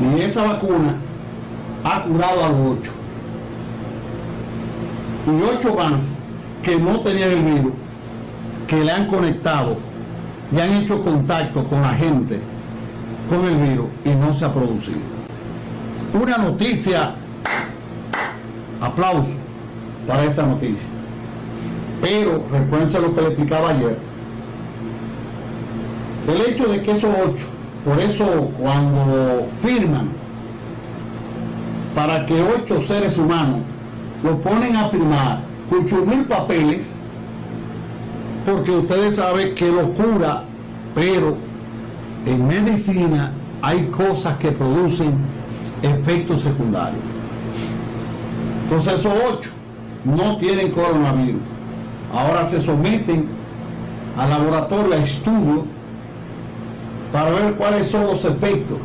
Y esa vacuna ha curado a los ocho. Y ocho más que no tenían el virus, que le han conectado y han hecho contacto con la gente con el virus y no se ha producido. Una noticia, aplauso para esa noticia. Pero recuérdense lo que le explicaba ayer. El hecho de que esos ocho, por eso cuando firman para que ocho seres humanos lo ponen a firmar con mil papeles, porque ustedes saben que locura, pero en medicina hay cosas que producen efectos secundarios. Entonces esos ocho no tienen coronavirus. Ahora se someten al laboratorio a estudio para ver cuáles son los efectos.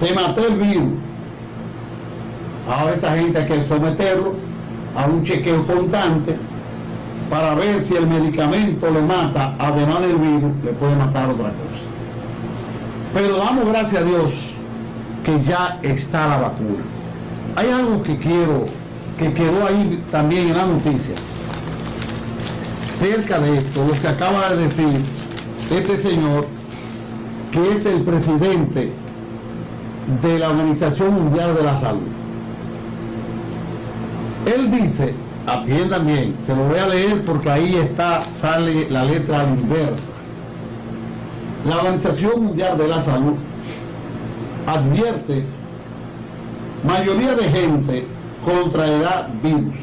Te maté el virus. Ahora esa gente hay que someterlo a un chequeo constante para ver si el medicamento le mata, además del virus, le puede matar otra cosa. Pero damos gracias a Dios que ya está la vacuna. Hay algo que quiero, que quedó ahí también en la noticia. Cerca de esto, lo que acaba de decir este señor, que es el presidente de la Organización Mundial de la Salud. Él dice, atiendan bien, se lo voy a leer porque ahí está, sale la letra inversa. La Organización Mundial de la Salud advierte mayoría de gente contraerá virus.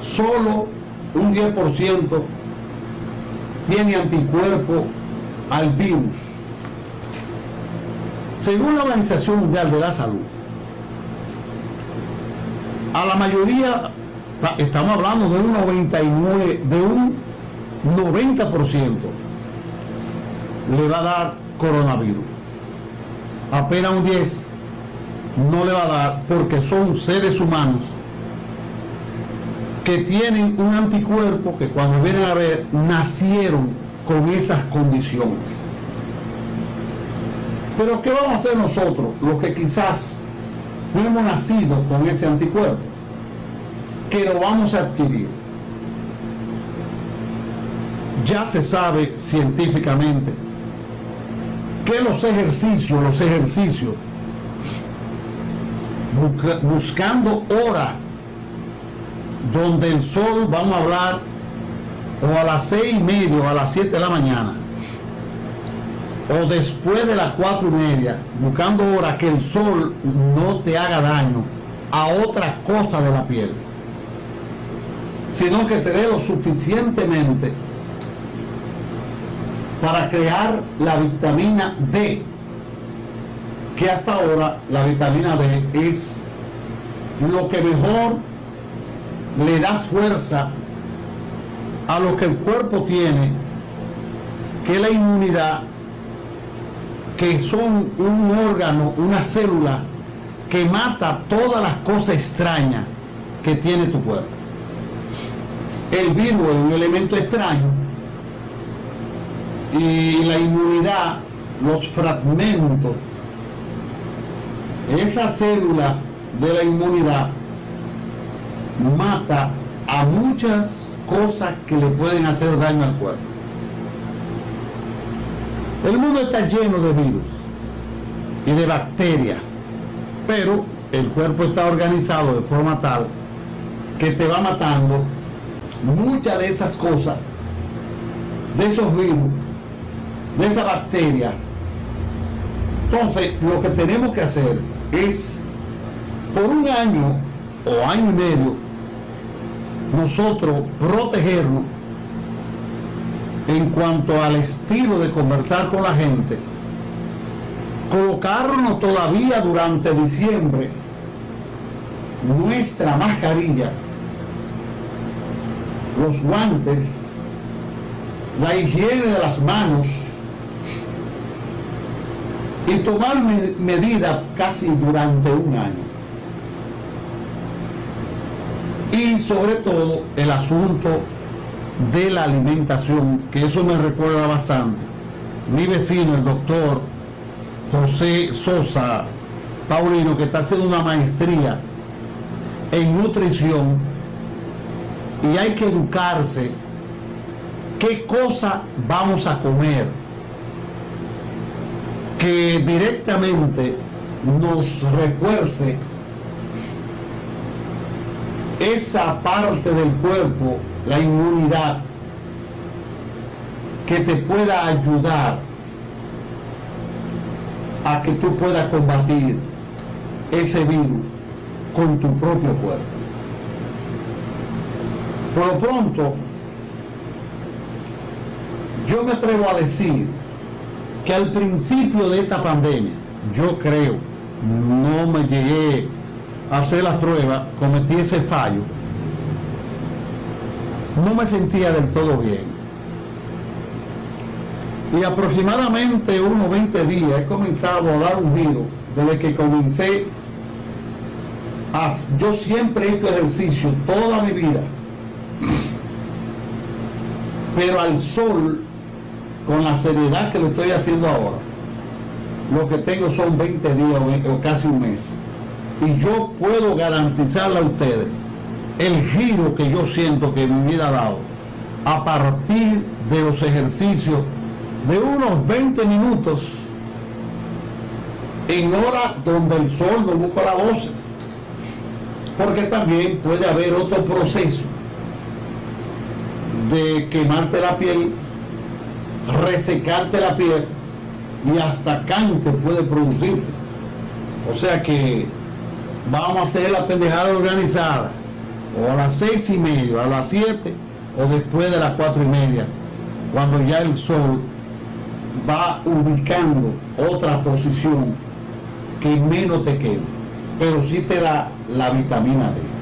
Solo un 10% tiene anticuerpo al virus. Según la Organización Mundial de la Salud, a la mayoría, estamos hablando de un 99, de un 90% le va a dar coronavirus. Apenas un 10 no le va a dar porque son seres humanos que tienen un anticuerpo que cuando vienen a ver nacieron con esas condiciones. Pero ¿qué vamos a hacer nosotros, los que quizás no hemos nacido con ese anticuerpo? Que lo vamos a adquirir. Ya se sabe científicamente que los ejercicios, los ejercicios, buscando hora donde el sol, vamos a hablar, o a las seis y media o a las siete de la mañana, o después de las cuatro y media, buscando hora que el sol no te haga daño a otra cosa de la piel, sino que te dé lo suficientemente para crear la vitamina D, que hasta ahora la vitamina D es lo que mejor le da fuerza a lo que el cuerpo tiene, que la inmunidad, que son un órgano, una célula que mata todas las cosas extrañas que tiene tu cuerpo. El virus es un elemento extraño y la inmunidad, los fragmentos, esa célula de la inmunidad mata a muchas cosas que le pueden hacer daño al cuerpo. El mundo está lleno de virus y de bacterias, pero el cuerpo está organizado de forma tal que te va matando muchas de esas cosas, de esos virus, de esa bacteria. Entonces, lo que tenemos que hacer es, por un año o año y medio, nosotros protegernos en cuanto al estilo de conversar con la gente, colocarnos todavía durante diciembre nuestra mascarilla, los guantes, la higiene de las manos y tomar medidas casi durante un año. Y sobre todo el asunto de la alimentación, que eso me recuerda bastante. Mi vecino, el doctor José Sosa Paulino, que está haciendo una maestría en nutrición y hay que educarse qué cosa vamos a comer que directamente nos refuerce esa parte del cuerpo, la inmunidad, que te pueda ayudar a que tú puedas combatir ese virus con tu propio cuerpo. Por lo pronto, yo me atrevo a decir que al principio de esta pandemia, yo creo, no me llegué hacer las pruebas, cometí ese fallo, no me sentía del todo bien. Y aproximadamente unos 20 días he comenzado a dar un giro desde que comencé a, yo siempre he hecho ejercicio toda mi vida pero al sol con la seriedad que lo estoy haciendo ahora lo que tengo son 20 días o casi un mes y yo puedo garantizarle a ustedes el giro que yo siento que vida ha dado a partir de los ejercicios de unos 20 minutos en hora donde el sol no busca la 12 porque también puede haber otro proceso de quemarte la piel resecarte la piel y hasta cáncer puede producirte. O sea que vamos a hacer la pendejada organizada o a las seis y media, a las siete o después de las cuatro y media cuando ya el sol va ubicando otra posición que menos te quema, pero sí te da la vitamina D.